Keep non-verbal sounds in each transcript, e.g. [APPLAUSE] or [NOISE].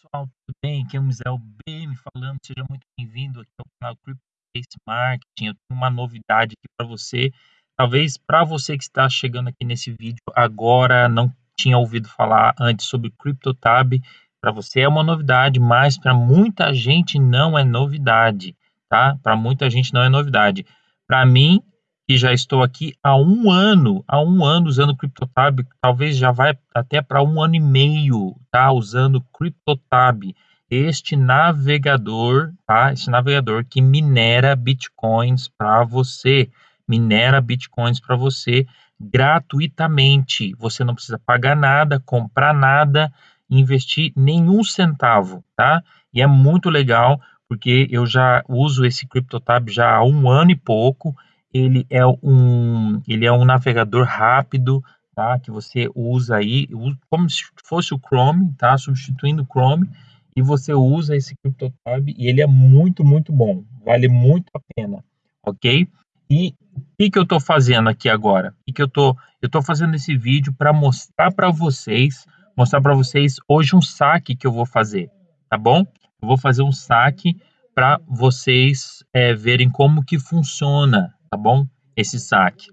pessoal, tudo bem? Aqui é o Misael BM falando, seja muito bem-vindo aqui ao canal CryptoCase Marketing. Eu tenho uma novidade aqui para você. Talvez para você que está chegando aqui nesse vídeo agora, não tinha ouvido falar antes sobre CryptoTab, para você é uma novidade, mas para muita gente não é novidade, tá? Para muita gente não é novidade. Para mim, que já estou aqui há um ano, há um ano usando CryptoTab, talvez já vai até para um ano e meio, tá? Usando CryptoTab, este navegador, tá? Este navegador que minera bitcoins para você, minera bitcoins para você gratuitamente. Você não precisa pagar nada, comprar nada, investir nenhum centavo, tá? E é muito legal porque eu já uso esse CryptoTab já há um ano e pouco ele é um, ele é um navegador rápido, tá? Que você usa aí, como se fosse o Chrome, tá? Substituindo o Chrome, e você usa esse CryptoTab e ele é muito, muito bom, vale muito a pena, ok? E o que, que eu estou fazendo aqui agora? O que, que eu tô, estou fazendo esse vídeo para mostrar para vocês, mostrar para vocês hoje um saque que eu vou fazer, tá bom? Eu vou fazer um saque para vocês é, verem como que funciona, tá bom? Esse saque.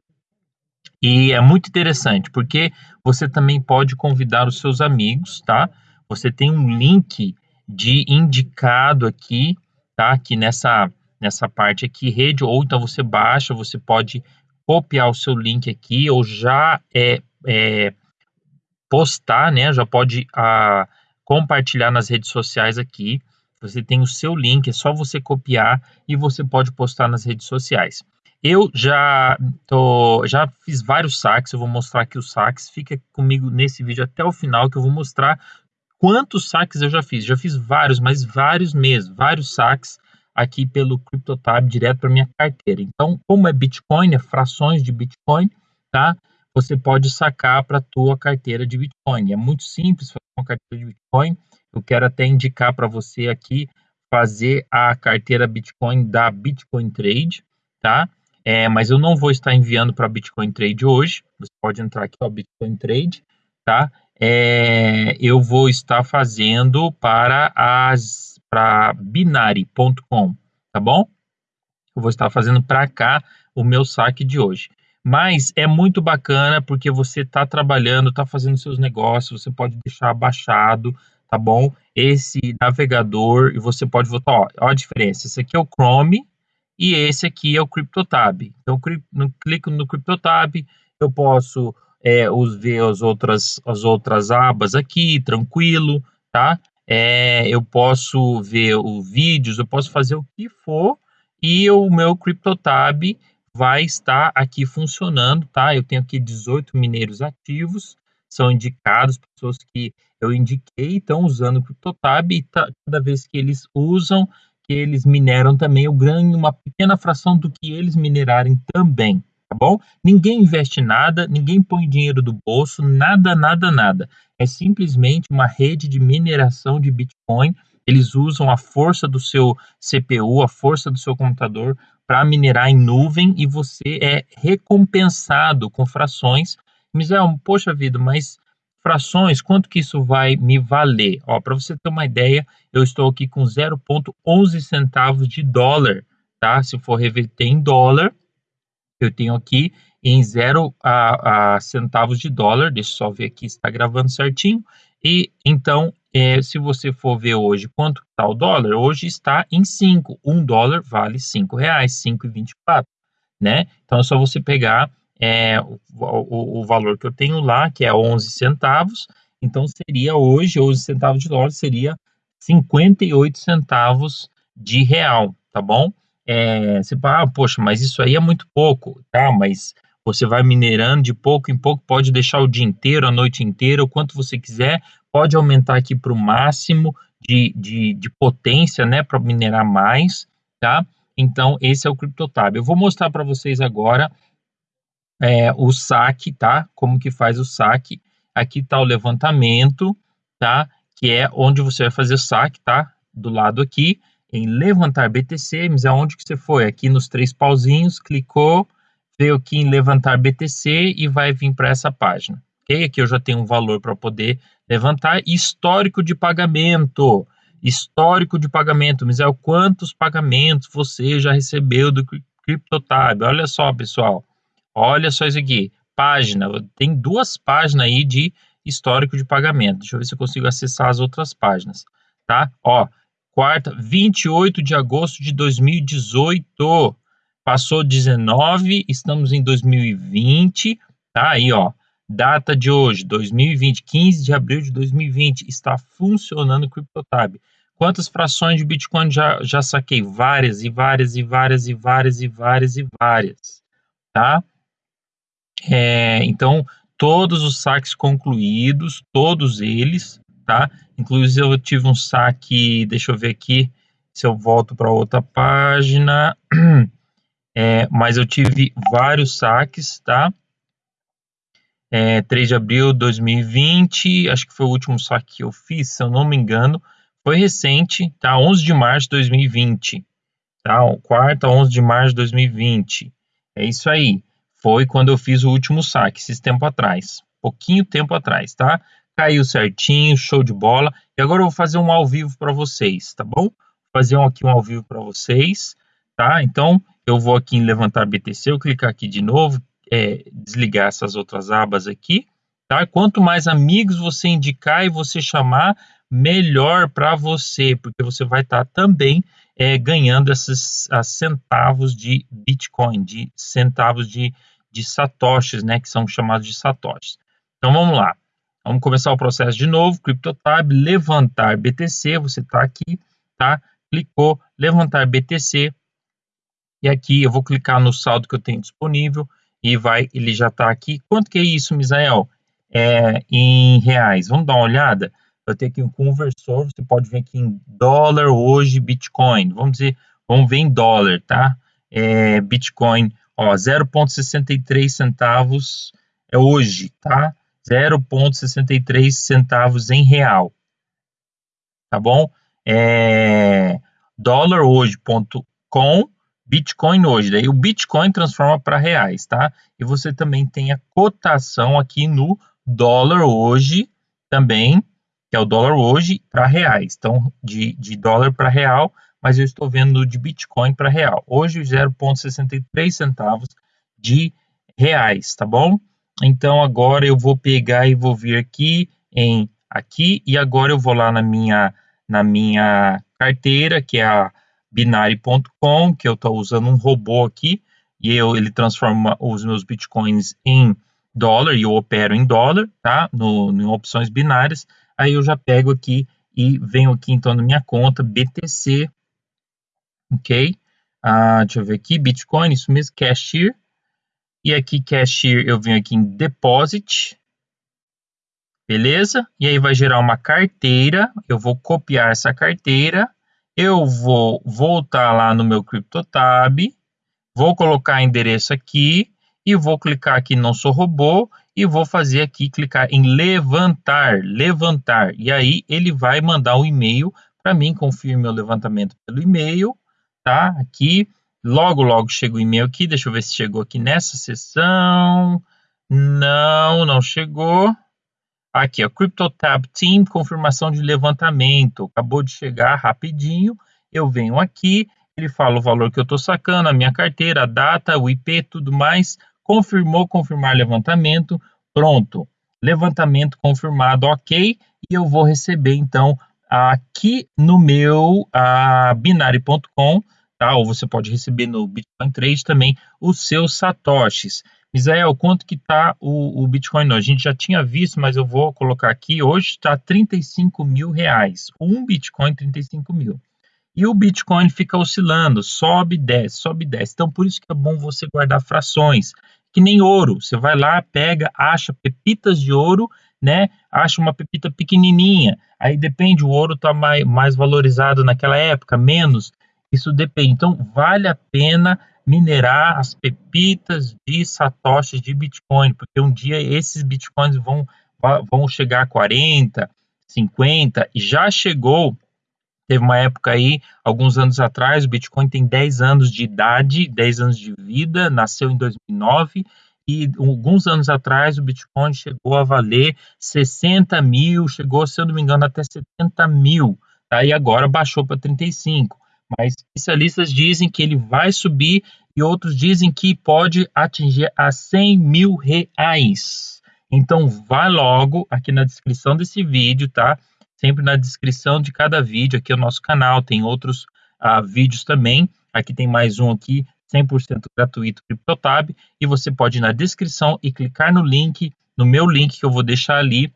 E é muito interessante, porque você também pode convidar os seus amigos, tá? Você tem um link de indicado aqui, tá? Aqui nessa, nessa parte aqui, rede, ou então você baixa, você pode copiar o seu link aqui, ou já é, é postar, né? Já pode ah, compartilhar nas redes sociais aqui. Você tem o seu link, é só você copiar e você pode postar nas redes sociais. Eu já tô, já fiz vários saques, eu vou mostrar aqui os saques. Fica comigo nesse vídeo até o final que eu vou mostrar quantos saques eu já fiz. Já fiz vários, mas vários mesmo, vários saques aqui pelo CryptoTab direto para minha carteira. Então, como é Bitcoin, é frações de Bitcoin, tá? Você pode sacar para tua carteira de Bitcoin. É muito simples fazer uma carteira de Bitcoin. Eu quero até indicar para você aqui fazer a carteira Bitcoin da Bitcoin Trade, tá? É, mas eu não vou estar enviando para Bitcoin Trade hoje. Você pode entrar aqui, ó, Bitcoin Trade, tá? É, eu vou estar fazendo para as para binary.com, tá bom? Eu vou estar fazendo para cá o meu saque de hoje. Mas é muito bacana porque você está trabalhando, está fazendo seus negócios, você pode deixar baixado, tá bom? Esse navegador e você pode votar, ó, ó a diferença. Esse aqui é o Chrome, e esse aqui é o CryptoTab. Então, eu clico no CryptoTab, eu posso é, ver as outras, as outras abas aqui, tranquilo, tá? É, eu posso ver os vídeos, eu posso fazer o que for e o meu CryptoTab vai estar aqui funcionando, tá? Eu tenho aqui 18 mineiros ativos, são indicados, pessoas que eu indiquei estão usando o CryptoTab e tá, cada vez que eles usam, eles mineram também, eu ganho uma pequena fração do que eles minerarem também, tá bom? Ninguém investe nada, ninguém põe dinheiro do bolso, nada, nada, nada. É simplesmente uma rede de mineração de Bitcoin. Eles usam a força do seu CPU, a força do seu computador para minerar em nuvem e você é recompensado com frações. Misael, poxa vida, mas frações, quanto que isso vai me valer? Ó, para você ter uma ideia, eu estou aqui com 0,11 centavos de dólar, tá? Se for reverter em dólar, eu tenho aqui em 0 a, a, centavos de dólar. Deixa eu só ver aqui se está gravando certinho. E então, é, se você for ver hoje quanto está o dólar, hoje está em 5. Um dólar vale 5 reais, 5,24, né? Então é só você pegar é, o, o, o, valor que eu tenho lá, que é 11 centavos, então seria hoje, 11 centavos de dólar, seria 58 centavos de real, tá bom? É, você fala, ah, poxa, mas isso aí é muito pouco, tá? Mas você vai minerando de pouco em pouco, pode deixar o dia inteiro, a noite inteira, o quanto você quiser, pode aumentar aqui para o máximo de, de, de potência, né, para minerar mais, tá? Então, esse é o CryptoTab. Eu vou mostrar para vocês agora é, o saque, tá? Como que faz o saque. Aqui está o levantamento, tá? Que é onde você vai fazer o saque, tá? Do lado aqui, em levantar BTC, mas aonde que você foi? Aqui nos três pauzinhos, clicou, veio aqui em levantar BTC e vai vir para essa página, ok? Aqui eu já tenho um valor para poder levantar. Histórico de pagamento. Histórico de pagamento. Misael, quantos pagamentos você já recebeu do CryptoTab? Olha só, pessoal. Olha só isso aqui. Página. Tem duas páginas aí de histórico de pagamento. Deixa eu ver se eu consigo acessar as outras páginas, tá? Ó, quarta, 28 de agosto de 2018. Passou 19, estamos em 2020, tá aí, ó. Data de hoje, 2020, 15 de abril de 2020, está funcionando o CryptoTab. Quantas frações de Bitcoin já, já saquei? Várias e várias e várias e várias e várias e várias, tá? É, então, todos os saques concluídos, todos eles, tá? Inclusive eu tive um saque, deixa eu ver aqui se eu volto para outra página, [CLEARS THROAT] é, mas eu tive vários saques, tá? É, 3 de abril de 2020, acho que foi o último saque que eu fiz, se eu não me engano, foi recente, tá? 11 de março de 2020, tá? Quarta, 11 de março de 2020, é isso aí. Foi quando eu fiz o último saque, esses tempo atrás, pouquinho tempo atrás, tá? Caiu certinho, show de bola. E agora eu vou fazer um ao vivo para vocês, tá bom? Vou fazer um aqui um ao vivo para vocês, tá? Então, eu vou aqui em levantar BTC, eu clicar aqui de novo, é, desligar essas outras abas aqui, tá? Quanto mais amigos você indicar e você chamar, melhor para você, porque você vai estar tá também é, ganhando esses centavos de Bitcoin, de centavos de, de satoshis, né, que são chamados de satoshis. Então vamos lá. Vamos começar o processo de novo. CryptoTab, levantar BTC. Você está aqui, tá? Clicou, levantar BTC. E aqui eu vou clicar no saldo que eu tenho disponível e vai, ele já está aqui. Quanto que é isso, Misael? É, em reais. Vamos dar uma olhada? Eu tenho aqui um conversor, você pode ver aqui em dólar hoje, Bitcoin. Vamos dizer, vamos ver em dólar, tá? É, Bitcoin, ó, 0,63 centavos é hoje, tá? 0,63 centavos em real, tá bom? É, dólar hoje.com, Bitcoin hoje. Daí o Bitcoin transforma para reais, tá? E você também tem a cotação aqui no dólar hoje também, que é o dólar hoje para reais. Então, de, de dólar para real, mas eu estou vendo de Bitcoin para real. Hoje, 0,63 centavos de reais, tá bom? Então, agora eu vou pegar e vou vir aqui em aqui e agora eu vou lá na minha na minha carteira, que é a binary.com, que eu estou usando um robô aqui e eu, ele transforma os meus bitcoins em dólar e eu opero em dólar, tá? No, em opções binárias. Aí eu já pego aqui e venho aqui então na minha conta BTC, ok? Ah, deixa eu ver aqui, Bitcoin, isso mesmo, Cashier. E aqui Cashier eu venho aqui em Deposit, beleza? E aí vai gerar uma carteira, eu vou copiar essa carteira, eu vou voltar lá no meu CryptoTab, vou colocar endereço aqui e vou clicar aqui não sou robô e vou fazer aqui, clicar em levantar, levantar. E aí ele vai mandar um e-mail para mim, confirme o levantamento pelo e-mail, tá? Aqui, logo, logo chega o e-mail aqui, deixa eu ver se chegou aqui nessa sessão. Não, não chegou. Aqui, ó, CryptoTab Team, confirmação de levantamento. Acabou de chegar rapidinho. Eu venho aqui, ele fala o valor que eu estou sacando, a minha carteira, a data, o IP, tudo mais confirmou, confirmar levantamento, pronto. Levantamento confirmado, ok. E eu vou receber, então, aqui no meu binary.com, tá? Ou você pode receber no Bitcoin Trade também os seus satoshis. Misael, quanto que tá o, o Bitcoin A gente já tinha visto, mas eu vou colocar aqui. Hoje está 35 mil reais. Um Bitcoin, 35 mil. E o Bitcoin fica oscilando, sobe, desce, sobe, desce. Então, por isso que é bom você guardar frações que nem ouro. Você vai lá, pega, acha pepitas de ouro, né? Acha uma pepita pequenininha. Aí depende, o ouro está mais, mais valorizado naquela época, menos. Isso depende. Então, vale a pena minerar as pepitas de satoshis de Bitcoin, porque um dia esses Bitcoins vão, vão chegar a 40, 50, e já chegou Teve uma época aí, alguns anos atrás, o Bitcoin tem 10 anos de idade, 10 anos de vida, nasceu em 2009, e alguns anos atrás o Bitcoin chegou a valer 60 mil, chegou, se eu não me engano, até 70 mil, tá? e agora baixou para 35. Mas especialistas dizem que ele vai subir e outros dizem que pode atingir a 100 mil reais. Então, vai logo aqui na descrição desse vídeo, tá? Sempre na descrição de cada vídeo aqui no nosso canal, tem outros uh, vídeos também. Aqui tem mais um aqui, 100% gratuito CryptoTab, e você pode ir na descrição e clicar no link, no meu link que eu vou deixar ali,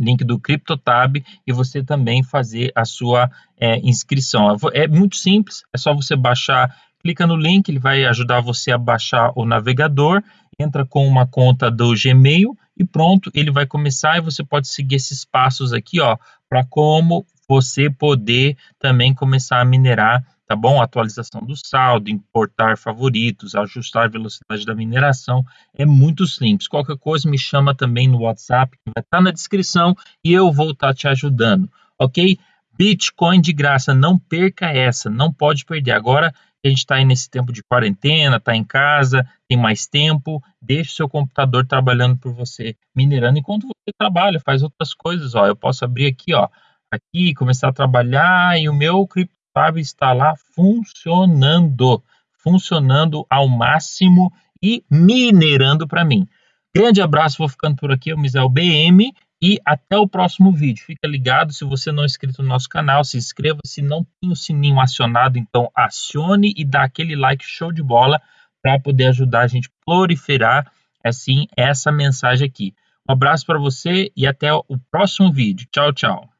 link do CryptoTab, e você também fazer a sua é, inscrição. É muito simples, é só você baixar, clica no link, ele vai ajudar você a baixar o navegador, entra com uma conta do Gmail e pronto, ele vai começar e você pode seguir esses passos aqui, ó, para como você poder também começar a minerar tá bom? Atualização do saldo, importar favoritos, ajustar a velocidade da mineração, é muito simples. Qualquer coisa me chama também no WhatsApp, que vai estar tá na descrição e eu vou estar tá te ajudando, ok? Bitcoin de graça, não perca essa, não pode perder. Agora a gente está aí nesse tempo de quarentena, está em casa, tem mais tempo, deixe seu computador trabalhando por você, minerando enquanto você trabalha, faz outras coisas, ó. Eu posso abrir aqui, ó, aqui, começar a trabalhar e o meu cripto Fábio está lá funcionando, funcionando ao máximo e minerando para mim. Grande abraço, vou ficando por aqui, eu Misel BM e até o próximo vídeo. Fica ligado, se você não é inscrito no nosso canal, se inscreva, se não tem o sininho acionado, então acione e dá aquele like show de bola para poder ajudar a gente a proliferar assim essa mensagem aqui. Um abraço para você e até o próximo vídeo. Tchau, tchau.